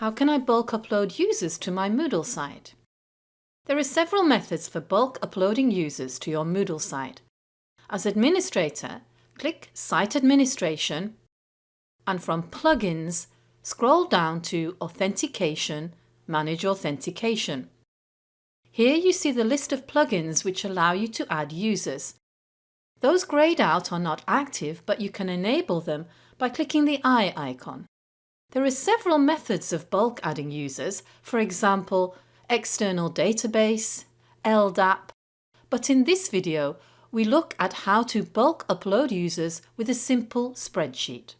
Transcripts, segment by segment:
How can I bulk upload users to my Moodle site? There are several methods for bulk uploading users to your Moodle site. As administrator, click Site Administration and from Plugins, scroll down to Authentication, Manage Authentication. Here you see the list of plugins which allow you to add users. Those greyed out are not active but you can enable them by clicking the eye icon. There are several methods of bulk adding users, for example, external database, LDAP, but in this video we look at how to bulk upload users with a simple spreadsheet.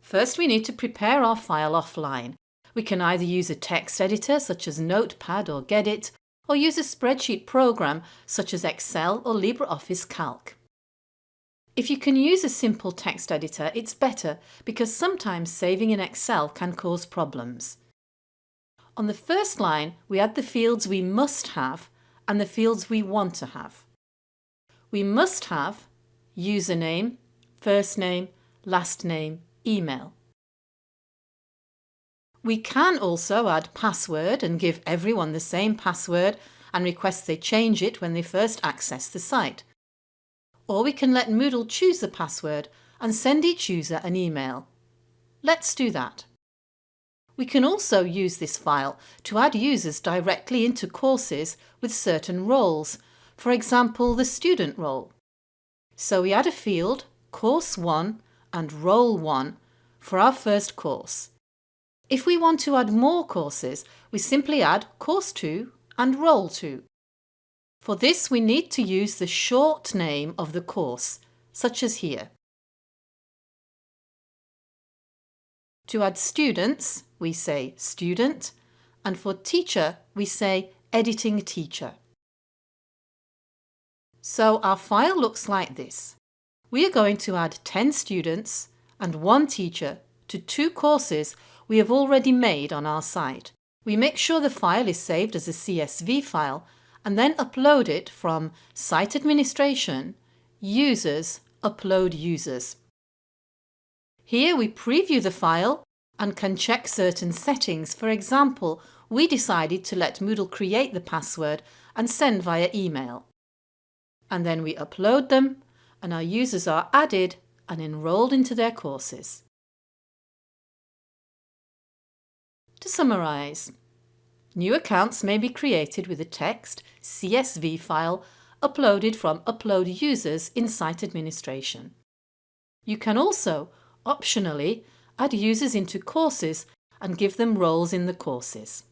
First we need to prepare our file offline. We can either use a text editor such as Notepad or Gedit, or use a spreadsheet program such as Excel or LibreOffice Calc. If you can use a simple text editor, it's better because sometimes saving in Excel can cause problems. On the first line, we add the fields we must have and the fields we want to have. We must have username, first name, last name, email. We can also add password and give everyone the same password and request they change it when they first access the site or we can let Moodle choose the password and send each user an email. Let's do that. We can also use this file to add users directly into courses with certain roles, for example the student role. So we add a field, Course 1 and Role 1 for our first course. If we want to add more courses, we simply add Course 2 and Role 2. For this we need to use the short name of the course, such as here. To add students, we say student, and for teacher, we say editing teacher. So our file looks like this. We are going to add 10 students and one teacher to two courses we have already made on our site. We make sure the file is saved as a CSV file and then upload it from Site Administration, Users, Upload Users. Here we preview the file and can check certain settings. For example, we decided to let Moodle create the password and send via email. And then we upload them and our users are added and enrolled into their courses. To summarise, New accounts may be created with a text CSV file uploaded from Upload Users in Site Administration. You can also, optionally, add users into courses and give them roles in the courses.